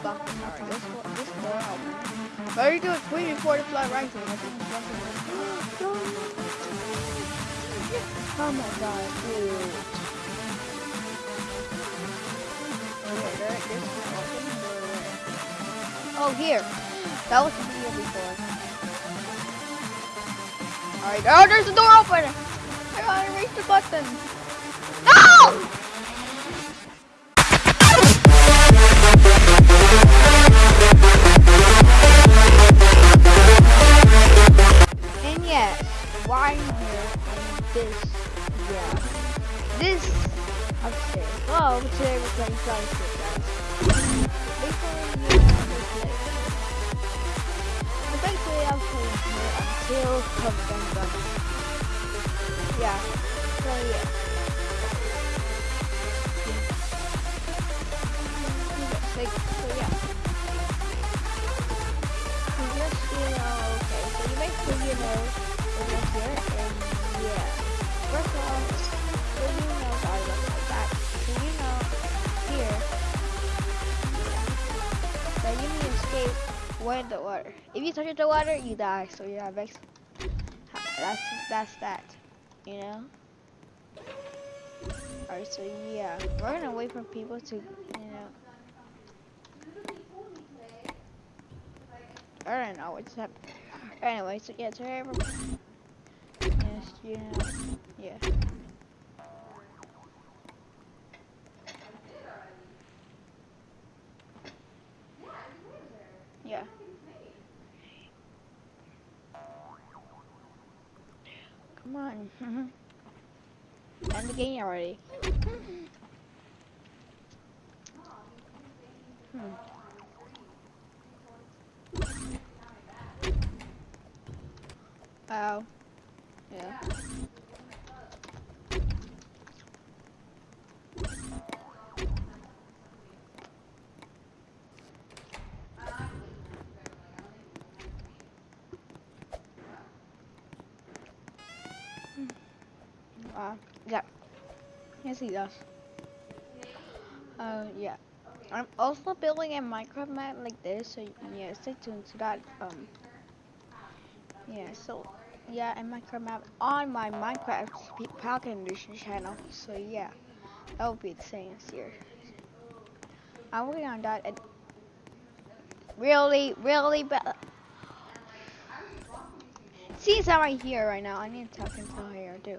Block. Alright, this, one- this door open. Better do it quick before the flood will- Oh my god, dude. Is. Oh, here. That was the video before. Alright, oh, there's the door open! I gotta reach the button. No! Escape when the water. If you touch it the water, you die. So yeah, that's that's that. You know. Alright, so yeah, we're gonna wait for people to, you know. I don't know what's happening. Anyway, so yeah, so everyone. Yes. Yeah. Come on. End the game already. Hmm. Wow. Yeah. Uh, yeah. Yes, he does. Uh, yeah. I'm also building a Minecraft map like this, so yeah, stay tuned to that. Um, yeah, so yeah, a Minecraft map on my Minecraft Falcon Edition channel. So yeah, that will be the same as here. I'm working on that. And really, really bad. see, I'm right here right now, I need to talk until here, too.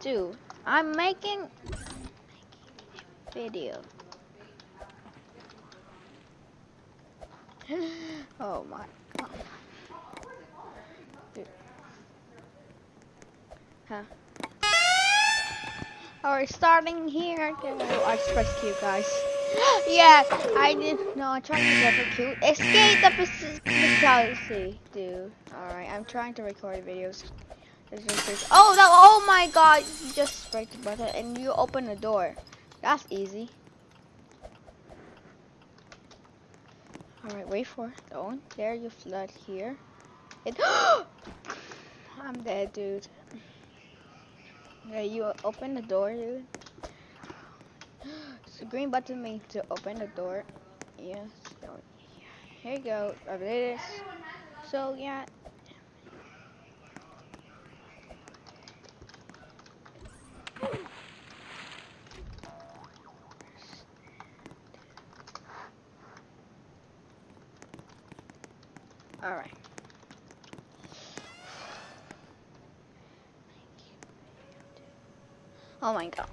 Dude, I'm making video. oh my god. Dude. Huh? Oh, Alright, starting here. Oh, I just pressed Q, guys. yeah, I did. No, I'm trying to get the Q. Escape the fatality, dude. Alright, I'm trying to record videos. Oh, no, oh my god. You just press the button and you open the door. That's easy. Alright, wait for it. Don't. There, you flood here. It. I'm dead, dude. Yeah, you open the door, dude. So green button means to open the door. Yes. Here you go. I did. So yeah. All right. Oh my god.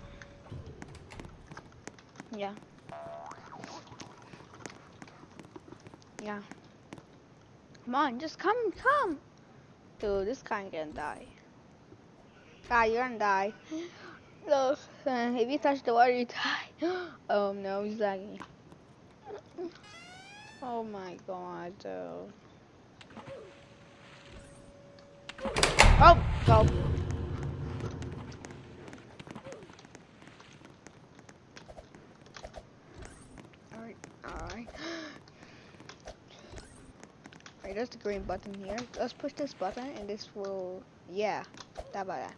Yeah. Yeah. Come on, just come, come. Dude, this guy gonna die. Guy, you're gonna die. Look, uh, if you touch the water, you die. oh no, he's lagging. Oh my god, dude. Oh, go. Alright, alright. Alright, there's the green button here. Let's push this button and this will, yeah, that about that.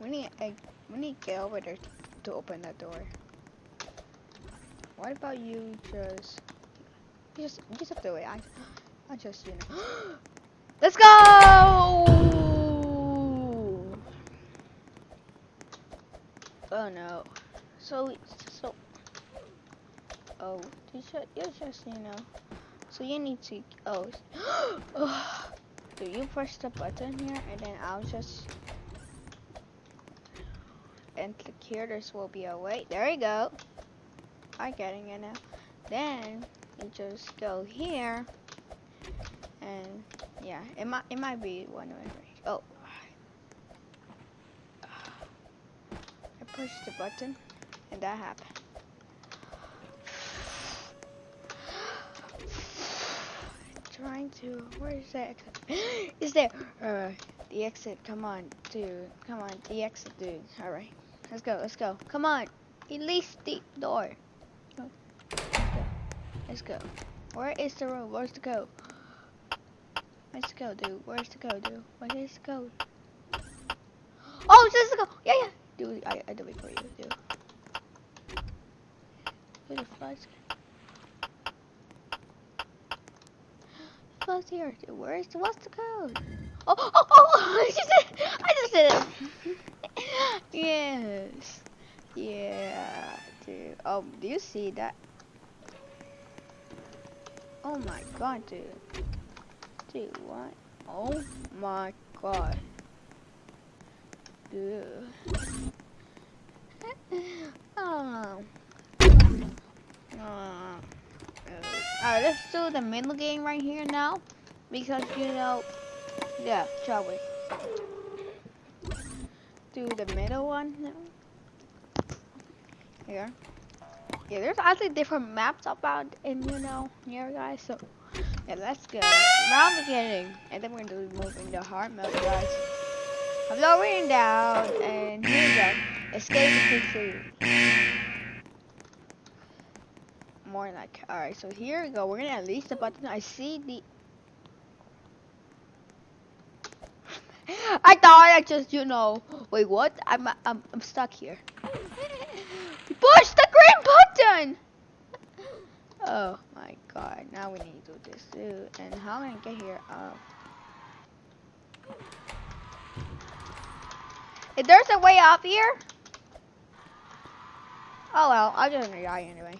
We need, a, we need to get over there to open that door. what about you just, you just, you just have to wait. I, I just, you know. Let's go! Oh no. So, so, oh, you just, you just, you know. So you need to, oh, oh, do you press the button here and then I'll just, and click here, this will be a wait. There you go. I'm getting it now. Then you just go here, and yeah, it might it might be one way. Oh, I pushed the button, and that happened. Trying to. Where is that? Exit? is there? Alright, the exit. Come on, dude. Come on, the exit, dude. Alright, let's go. Let's go. Come on. Release the door. Let's go. Where is the road? Where's the go? Where's the go, dude? Where's the go, dude? Where's the go? Oh, this is the go. Yeah, yeah. Dude, I, I do it for you, dude. Dude, the flies. Flies here. Dude, where's the, what's the code? Oh, oh, oh, oh, I just did it. I just did it. yes. Yeah, dude. Oh, do you see that? Oh my god, dude. Dude, what? Oh my god. Dude. oh. Uh, Alright, let's do the middle game right here now. Because, you know, yeah, shall we? Do the middle one now. Here yeah, there's actually different maps about in you know here guys. So yeah, let's go round beginning, and then we're gonna be moving to hard mode, guys. I'm lowering down, and here we go. Escape the PC. More like, alright, so here we go. We're gonna at least the button. I see the. I thought I just, you know, wait, what? I'm, I'm, I'm stuck here. Push the green button! Oh my god, now we need to do this too. And how am I gonna get here? Oh. If there's a way up here? Oh well, I'm just gonna die anyway.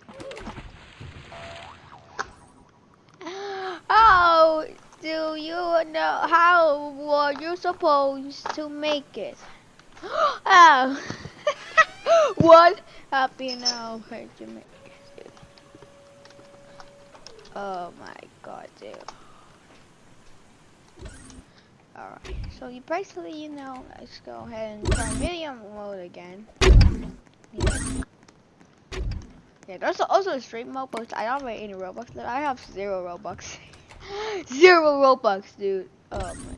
Oh, do you know how were you supposed to make it? oh. what? Happy now, heard you make it. Oh my god, dude. Alright, so you basically, you know, let's go ahead and try video mode again. Yeah. Yeah, there's also a stream mode, but I don't have any Robux. I have zero Robux. zero Robux, dude. Oh my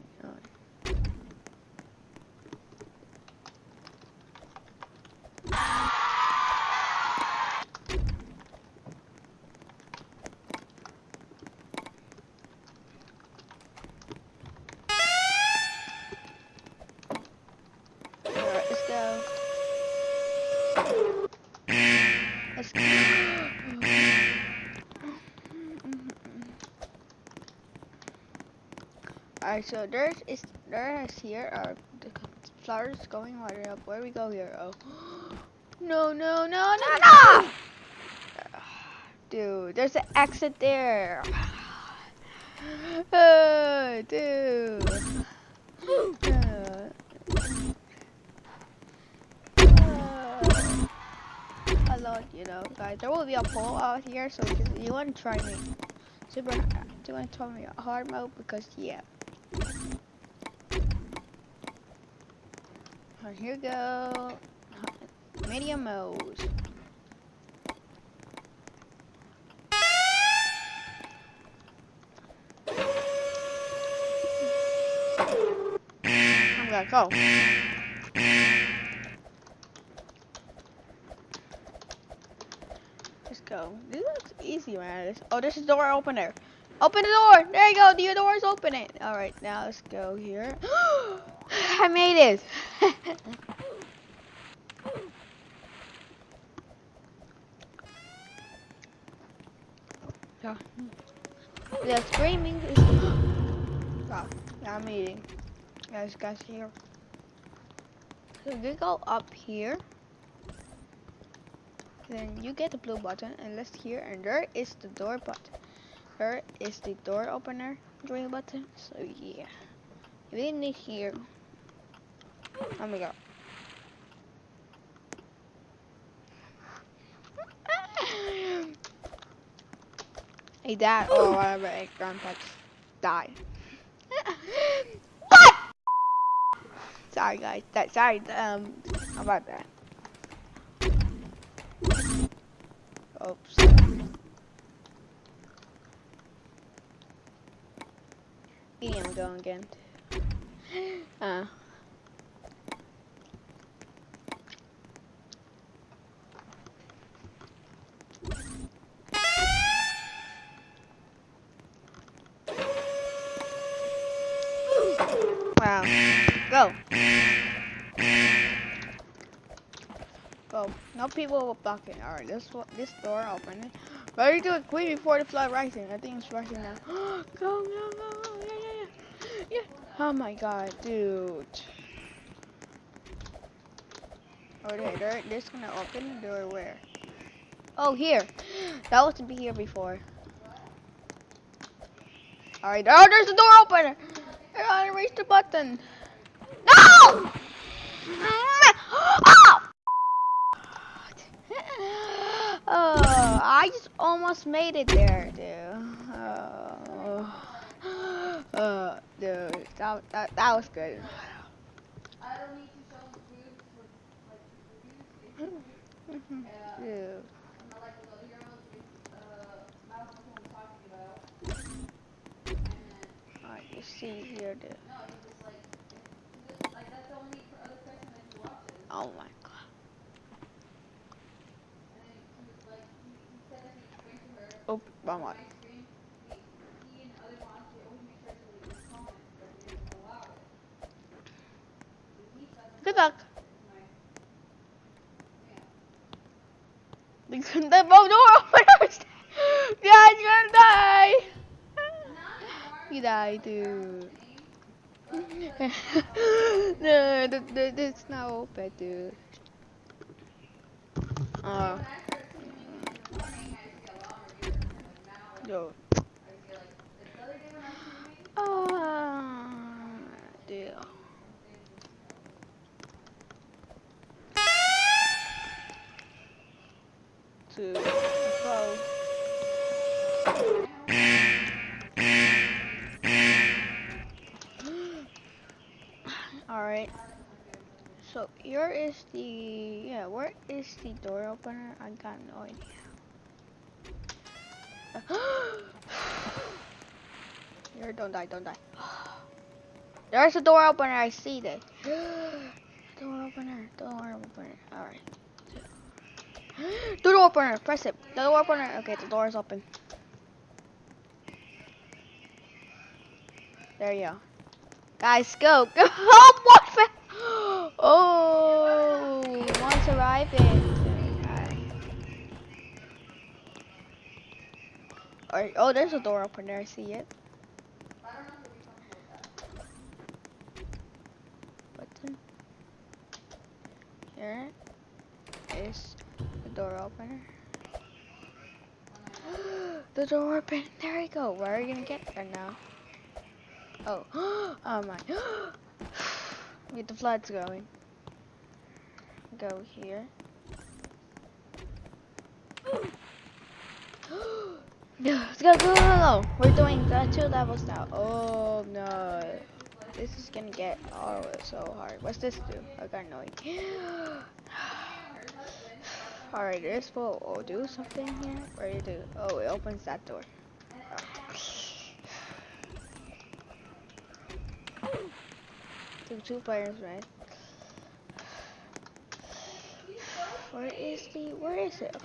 Alright, so there's is there is here are the flowers going right up. Where we go here? Oh, no, no, no, no, no! Dude, there's an exit there. Uh, dude. Uh, a lot, you know, guys. There will be a pole out here, so you want to try me super. Do you want to try me hard mode? Because yeah. Right, here we go. Medium mode. I'm gonna go. Let's go. This looks easy, man. Oh, this is door opener. Open the door. There you go. The door door's opening. All right, now let's go here. I made it. Yeah. The screaming is. wow. Yeah, I'm eating. Guys, guys, here. So we go up here. Then you get the blue button and let's here and there is the door button. There is the door opener green button. So yeah. We need here. Let me go. Hey dad oh whatever a grandpa died. what? Sorry guys. That sorry um how about that. Oops. Medium going again. Uh. Go. Oh, no people were blocking. Alright, this this door open. Ready to quick before the flood rising. I think it's rising now. go, go, go, go. Yeah, yeah, yeah. Yeah. Oh my god, dude. Oh, there, there, this gonna open the door where? Oh, here. That was to be here before. Alright, oh, there's the door opener. I gotta reach the button. Oh! oh, I just almost made it there, dude. Oh, uh, dude, that, that, that was good. Dude. Alright, you see here, dude. Oh my god. Oh, wrong one. Good luck. They couldn't The door openers. Yeah, you're gonna die. You die, dude. no, the, the, it's not open, dude. Oh. Yo. Oh, dear. To So here is the yeah, where is the door opener? I got no idea. Here, don't die, don't die. There's a door opener, I see that. door opener, door opener. Alright. Door opener, press it. The door opener. Okay, the door is open. There you go. Guys, go. Go. Oh, what? Oh, oh, there's a door opener. I see it. Button. Here is the door opener. the door open. There we go. Where are you gonna get there now? Oh, oh my. Get the floods going. Go here. Let's go, go, go, go. We're doing the two levels now. Oh no. This is gonna get oh so hard. What's this do? I got no idea. Alright, this will do something here. What do you do? Oh, it opens that door. Two, two players, right? Where is the, where is it?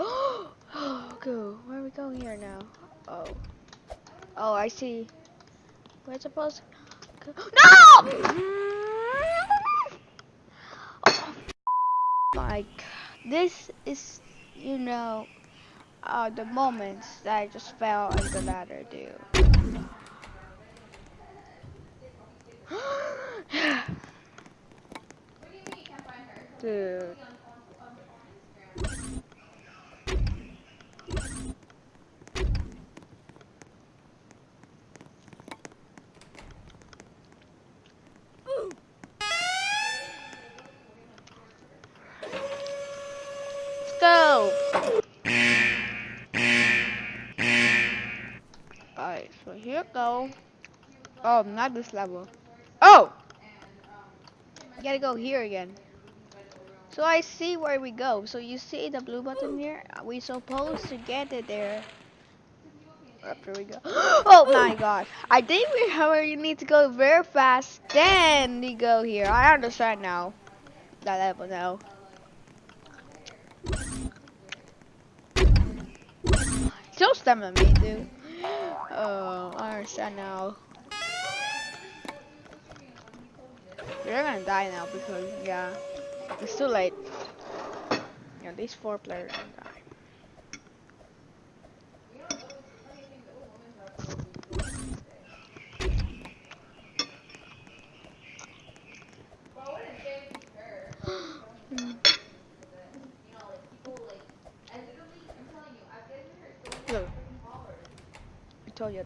Oh, go. Where are we going here now? Oh. Oh, I see. Where's to go? No! Oh, my God. This is, you know, uh, the moments that I just fell in the ladder, dude. dude. Let's go. Alright, so here go. Oh, not this level. Oh! Gotta go here again. So I see where we go. So you see the blue button here? We supposed to get it there. After we go. Oh my god. I think we however you need to go very fast. Then we go here. I understand now. That level now. Still stamina me, dude. Oh, I understand now. You're gonna die now because yeah, it's too late. Yeah, these four players gonna die. Look, I told you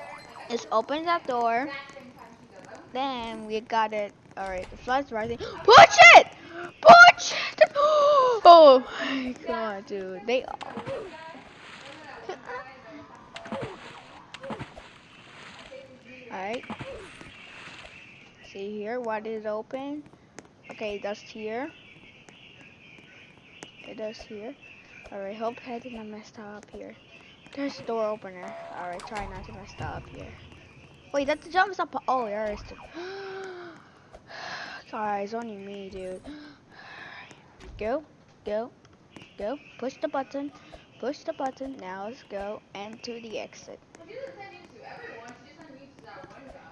Let's open that door. Then we got it. Alright, the flood's rising. Push it! Push it! Oh my god, dude. They all... Alright. See here what is open? Okay, that's here. It does here. Alright, hope I didn't mess up here. There's a door opener. Alright, try not to mess that up here. Wait, that jumps up. Oh, there is. The... Guys, only me, dude. Go, go, go. Push the button. Push the button. Now let's go and to the exit.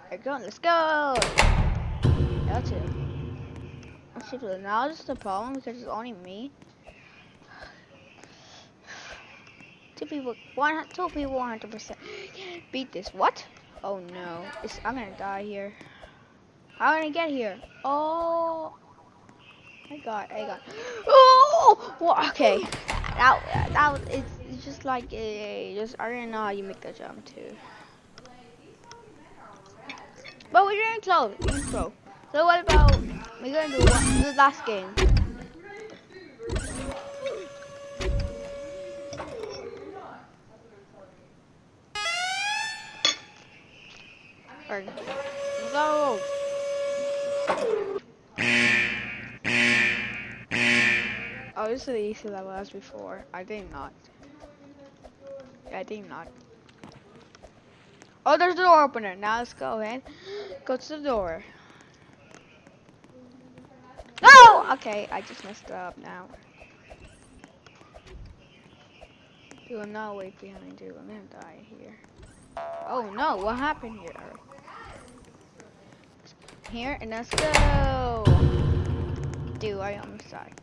There go. Let's go. That's it. Let's see, but now this is the problem because it's only me. Two people, one, two people, one hundred percent beat this. What? Oh no, it's, I'm gonna die here. How am I gonna get here? Oh, I got, I got. Oh, well, okay. That, that, was, it's, it's just like, uh, just I don't know how you make that jump too. But we're doing close, we didn't close. So what about we're gonna do the last game? Or, go! Oh, this is the easy level as before. I think not. I think not. Oh, there's the door opener. Now let's go ahead. Go to the door. No! Okay, I just messed up now. You will not wait behind you. I'm gonna die here. Oh no, what happened here? Here, and let's go! Dude, I almost died.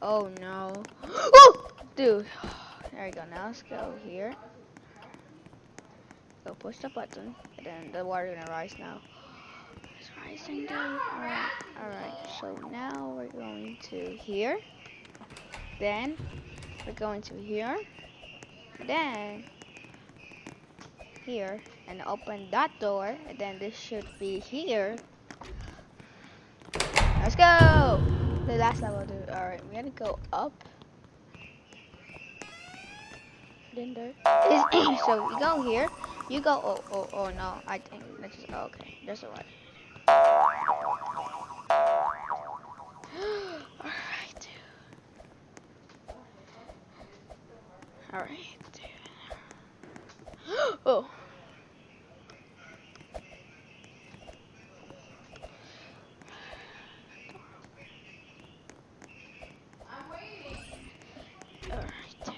Oh no. Oh! Dude. There we go, now let's go here. Go push the button, and then the water gonna rise now. It's rising, dude. Alright, alright. So now we're going to here. Then we're going to here. Then here and open that door and then this should be here let's go. The last level dude all right we gotta go up. Is so you go here. You go oh oh oh no. I think that's just oh, okay. That's all right. All right dude. All right dude. Oh. Alright.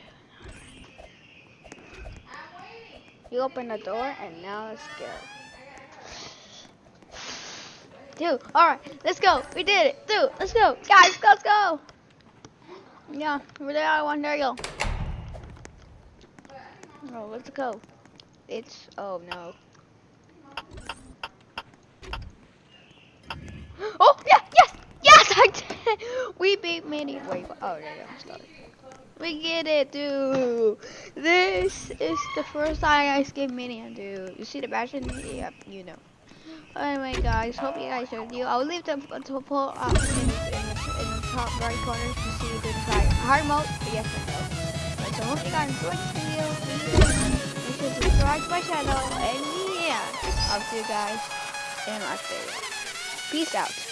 You open the door and now let's go. Dude, Alright, let's go. We did it. Dude, Let's go. Guys, let's go. Yeah, we're there. One. There you go. Oh, let's go. It's, oh no. Oh, yeah, yes, yes, I did. We beat Minnie. Wait, oh, there you go. We get it, dude. This is the first time I skip Minion, dude. You see the in Yep, you know. Anyway, guys, hope you guys showed you. I'll leave the pull up in, in, in, the top right corner to see the try hard mode. Yes or no. So hope you guys enjoyed this video. Make sure to subscribe to my channel. And yeah, I'll see you guys in my next video. Peace out.